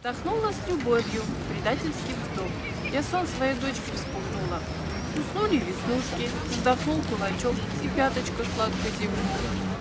Вдохнула с любовью, предательский вздох. Я сон своей дочки вспомнила. Уснули веснушки, вздохнул кулачок, и пяточка сладко зевнула.